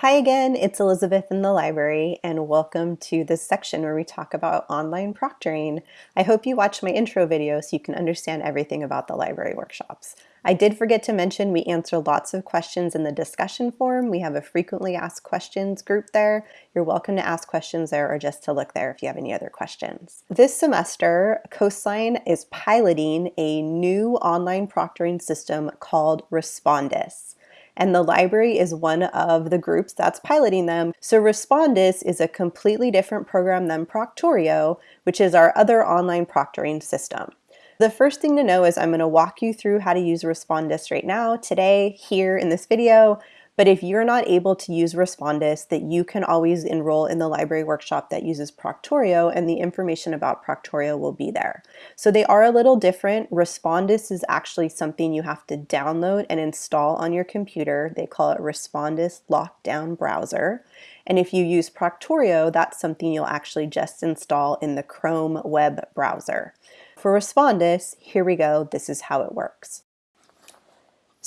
Hi again, it's Elizabeth in the library and welcome to this section where we talk about online proctoring. I hope you watched my intro video so you can understand everything about the library workshops. I did forget to mention we answer lots of questions in the discussion forum. We have a frequently asked questions group there. You're welcome to ask questions there or just to look there if you have any other questions. This semester, Coastline is piloting a new online proctoring system called Respondus and the library is one of the groups that's piloting them. So Respondus is a completely different program than Proctorio, which is our other online proctoring system. The first thing to know is I'm going to walk you through how to use Respondus right now, today, here in this video, but if you're not able to use Respondus, that you can always enroll in the library workshop that uses Proctorio and the information about Proctorio will be there. So they are a little different. Respondus is actually something you have to download and install on your computer. They call it Respondus Lockdown Browser. And if you use Proctorio, that's something you'll actually just install in the Chrome web browser. For Respondus, here we go. This is how it works.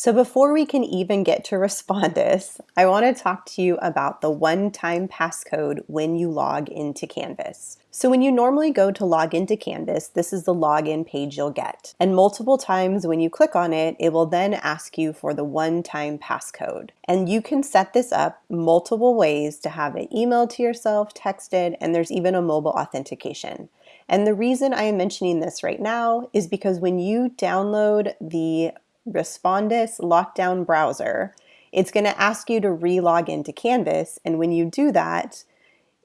So before we can even get to Respondus, I want to talk to you about the one-time passcode when you log into Canvas. So when you normally go to log into Canvas, this is the login page you'll get. And multiple times when you click on it, it will then ask you for the one-time passcode. And you can set this up multiple ways to have it emailed to yourself, texted, and there's even a mobile authentication. And the reason I am mentioning this right now is because when you download the Respondus Lockdown Browser, it's going to ask you to re-log into Canvas. And when you do that,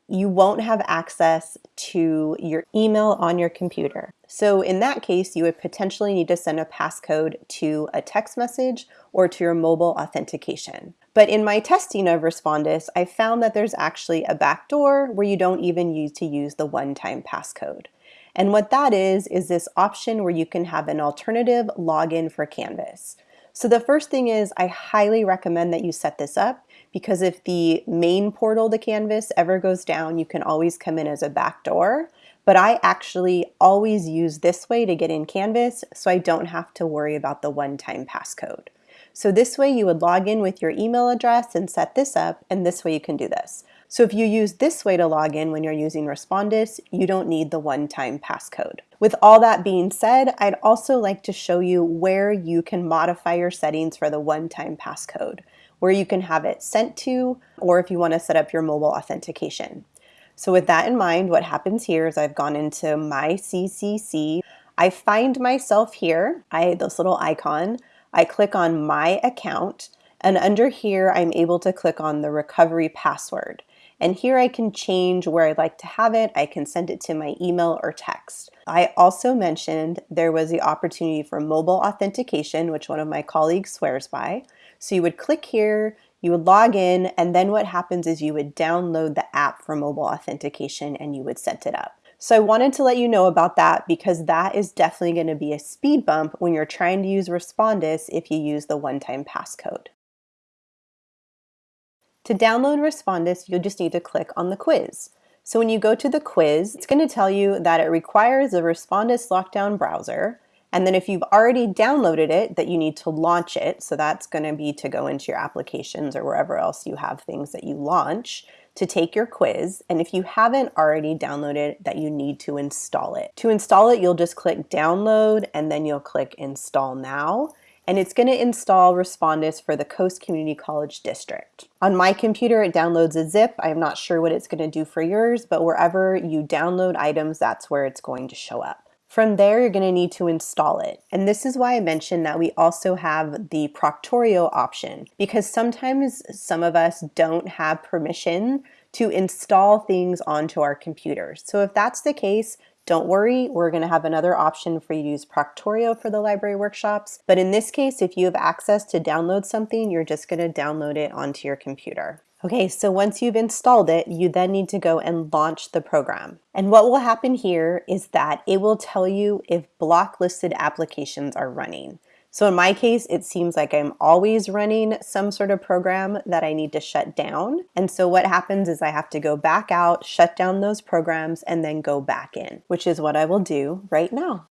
you won't have access to your email on your computer. So in that case, you would potentially need to send a passcode to a text message or to your mobile authentication. But in my testing of Respondus, I found that there's actually a backdoor where you don't even need to use the one-time passcode. And what that is, is this option where you can have an alternative login for Canvas. So the first thing is I highly recommend that you set this up because if the main portal to Canvas ever goes down, you can always come in as a backdoor. But I actually always use this way to get in Canvas so I don't have to worry about the one-time passcode. So this way you would log in with your email address and set this up, and this way you can do this. So if you use this way to log in when you're using Respondus, you don't need the one-time passcode. With all that being said, I'd also like to show you where you can modify your settings for the one-time passcode, where you can have it sent to, or if you want to set up your mobile authentication. So with that in mind, what happens here is I've gone into my CCC. I find myself here, I this little icon. I click on my account, and under here, I'm able to click on the recovery password. And here I can change where I'd like to have it. I can send it to my email or text. I also mentioned there was the opportunity for mobile authentication, which one of my colleagues swears by. So you would click here, you would log in, and then what happens is you would download the app for mobile authentication and you would set it up. So I wanted to let you know about that because that is definitely going to be a speed bump when you're trying to use Respondus if you use the one-time passcode. To download Respondus, you'll just need to click on the quiz. So when you go to the quiz, it's going to tell you that it requires a Respondus lockdown browser. And then if you've already downloaded it, that you need to launch it. So that's going to be to go into your applications or wherever else you have things that you launch to take your quiz. And if you haven't already downloaded that you need to install it. To install it, you'll just click download and then you'll click install now and it's going to install Respondus for the Coast Community College District. On my computer, it downloads a zip. I'm not sure what it's going to do for yours, but wherever you download items, that's where it's going to show up. From there, you're going to need to install it. And this is why I mentioned that we also have the Proctorio option, because sometimes some of us don't have permission to install things onto our computers. So if that's the case, don't worry, we're going to have another option for you to use Proctorio for the library workshops. But in this case, if you have access to download something, you're just going to download it onto your computer. Okay, so once you've installed it, you then need to go and launch the program. And what will happen here is that it will tell you if block listed applications are running. So in my case, it seems like I'm always running some sort of program that I need to shut down. And so what happens is I have to go back out, shut down those programs, and then go back in, which is what I will do right now.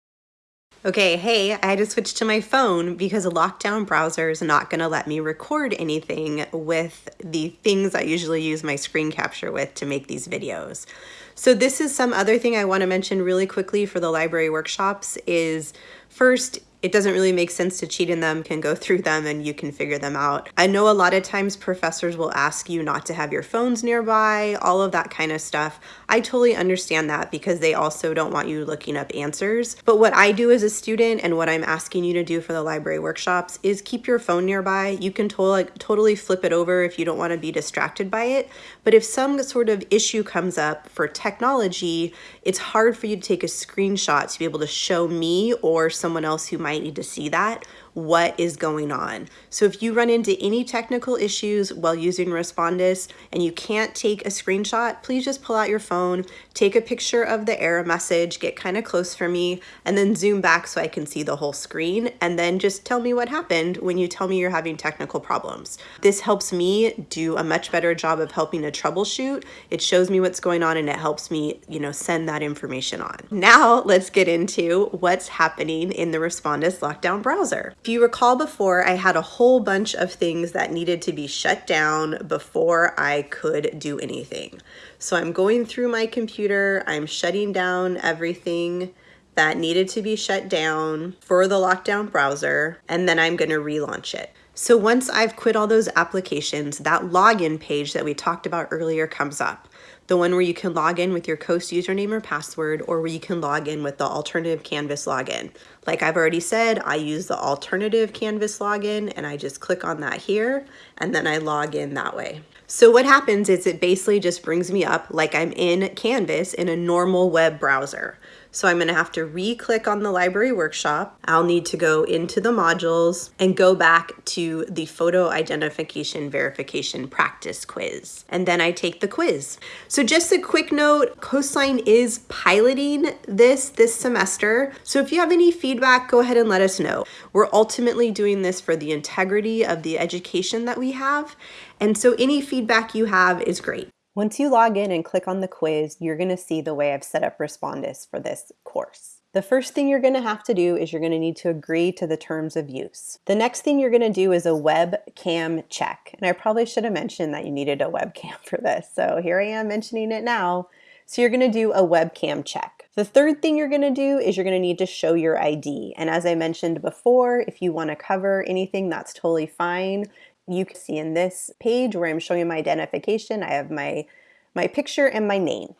Okay, hey, I had to switch to my phone because a lockdown browser is not gonna let me record anything with the things I usually use my screen capture with to make these videos. So this is some other thing I wanna mention really quickly for the library workshops is first, it doesn't really make sense to cheat in them, can go through them and you can figure them out. I know a lot of times professors will ask you not to have your phones nearby, all of that kind of stuff. I totally understand that because they also don't want you looking up answers. But what I do as a student and what I'm asking you to do for the library workshops is keep your phone nearby. You can to like, totally flip it over if you don't want to be distracted by it. But if some sort of issue comes up for technology, it's hard for you to take a screenshot to be able to show me or someone else who might need to see that what is going on. So if you run into any technical issues while using Respondus and you can't take a screenshot, please just pull out your phone, take a picture of the error message, get kind of close for me, and then zoom back so I can see the whole screen, and then just tell me what happened when you tell me you're having technical problems. This helps me do a much better job of helping to troubleshoot. It shows me what's going on and it helps me, you know, send that information on. Now let's get into what's happening in the Respondus lockdown browser. If you recall before, I had a whole bunch of things that needed to be shut down before I could do anything. So I'm going through my computer, I'm shutting down everything that needed to be shut down for the lockdown browser, and then I'm gonna relaunch it. So once I've quit all those applications, that login page that we talked about earlier comes up the one where you can log in with your Coast username or password, or where you can log in with the alternative Canvas login. Like I've already said, I use the alternative Canvas login and I just click on that here and then I log in that way. So what happens is it basically just brings me up like I'm in Canvas in a normal web browser. So I'm gonna have to re-click on the library workshop. I'll need to go into the modules and go back to the photo identification verification practice quiz. And then I take the quiz. So just a quick note, Coastline is piloting this this semester. So if you have any feedback, go ahead and let us know. We're ultimately doing this for the integrity of the education that we have. And so any feedback you have is great. Once you log in and click on the quiz, you're gonna see the way I've set up Respondus for this course. The first thing you're gonna have to do is you're gonna need to agree to the terms of use. The next thing you're gonna do is a webcam check. And I probably should have mentioned that you needed a webcam for this. So here I am mentioning it now. So you're gonna do a webcam check. The third thing you're gonna do is you're gonna need to show your ID. And as I mentioned before, if you wanna cover anything, that's totally fine you can see in this page where I'm showing my identification, I have my, my picture and my name.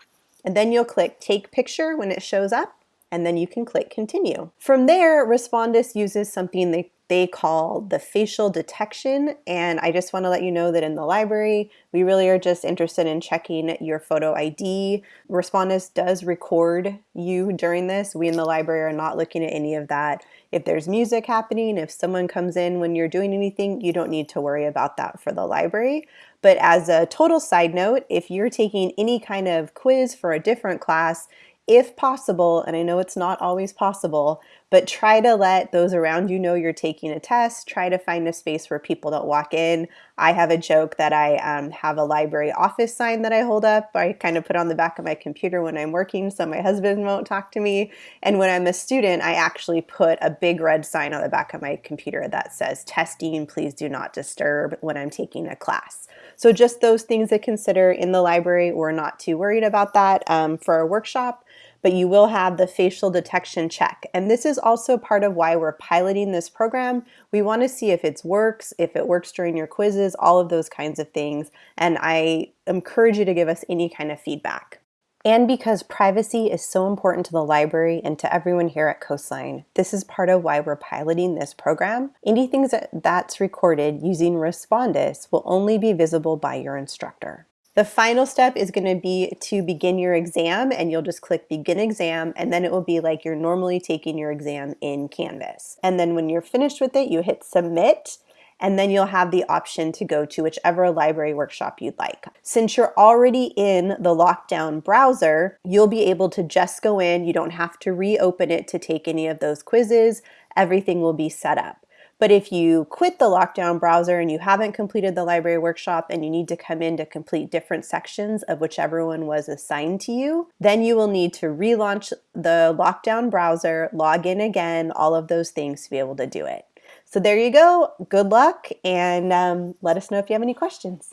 And then you'll click take picture when it shows up and then you can click continue. From there, Respondus uses something they, they call the facial detection. And I just wanna let you know that in the library, we really are just interested in checking your photo ID. Respondus does record you during this. We in the library are not looking at any of that. If there's music happening, if someone comes in when you're doing anything, you don't need to worry about that for the library. But as a total side note, if you're taking any kind of quiz for a different class, if possible, and I know it's not always possible, but try to let those around you know you're taking a test. Try to find a space where people don't walk in. I have a joke that I um, have a library office sign that I hold up. I kind of put on the back of my computer when I'm working so my husband won't talk to me. And when I'm a student, I actually put a big red sign on the back of my computer that says testing, please do not disturb when I'm taking a class. So just those things to consider in the library. We're not too worried about that um, for our workshop but you will have the facial detection check. And this is also part of why we're piloting this program. We want to see if it works, if it works during your quizzes, all of those kinds of things. And I encourage you to give us any kind of feedback. And because privacy is so important to the library and to everyone here at Coastline, this is part of why we're piloting this program. Anything that's recorded using Respondus will only be visible by your instructor. The final step is going to be to begin your exam and you'll just click begin exam and then it will be like you're normally taking your exam in Canvas. And then when you're finished with it, you hit submit and then you'll have the option to go to whichever library workshop you'd like. Since you're already in the lockdown browser, you'll be able to just go in. You don't have to reopen it to take any of those quizzes. Everything will be set up. But if you quit the lockdown browser and you haven't completed the library workshop and you need to come in to complete different sections of whichever one was assigned to you, then you will need to relaunch the lockdown browser, log in again, all of those things to be able to do it. So there you go. Good luck and um, let us know if you have any questions.